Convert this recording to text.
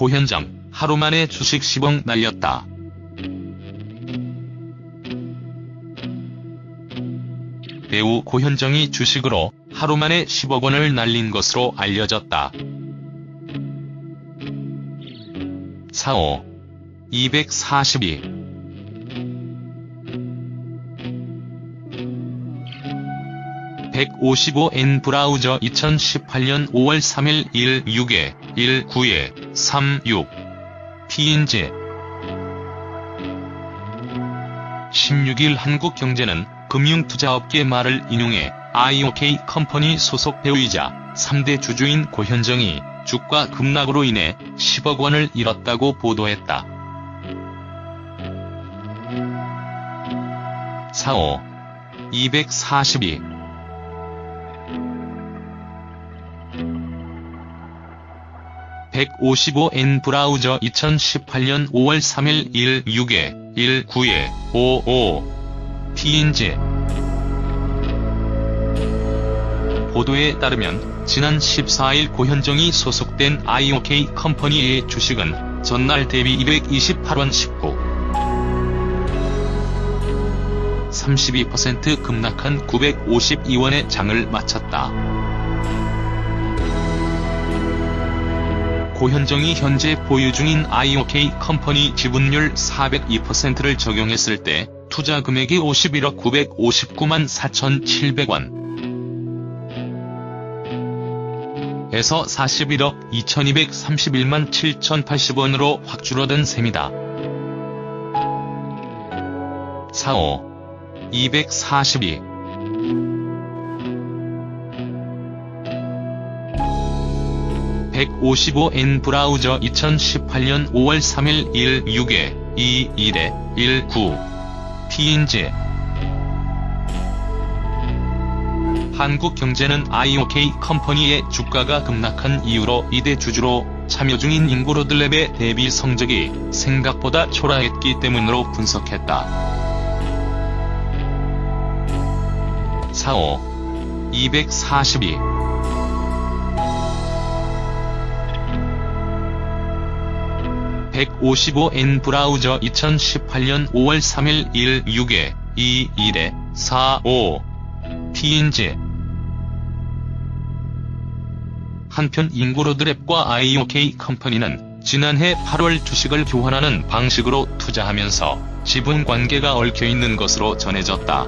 고현정, 하루 만에 주식 10억 날렸다. 배우 고현정이 주식으로 하루 만에 10억 원을 날린 것으로 알려졌다. 45. 242. (155N) 브라우저 2018년 5월 3일 16에 19에 36 TNG 16일 한국경제는 금융투자업계 말을 인용해 IOK 컴퍼니 소속 배우이자 3대 주주인 고현정이 주가 급락으로 인해 10억 원을 잃었다고 보도했다. 45. 242. (155N) 브라우저 2018년 5월 3일 16에 19에 55 TNG 보도에 따르면 지난 14일 고현정이 소속된 IOK 컴퍼니의 주식은 전날 대비 228원 19 32% 급락한 952원에 장을 마쳤다. 고현정이 현재 보유 중인 IOK 컴퍼니 지분율 402%를 적용했을 때 투자 금액이 51억 959만 4,700원. 에서 41억 2231만 7080원으로 확 줄어든 셈이다. 45. 242. (155N) 브라우저 2018년 5월 3일 16에 21에 19 TNG 한국 경제는 IOK 컴퍼니의 주가가 급락한 이유로 이대 주주로 참여 중인 인고로드랩의 대비 성적이 생각보다 초라했기 때문으로 분석했다. 45. 242. (155N) 브라우저 2018년 5월 3일 16에 21에 45 TNG 한편 인고로드랩과 IOK 컴퍼니는 지난해 8월 주식을 교환하는 방식으로 투자하면서 지분 관계가 얽혀있는 것으로 전해졌다.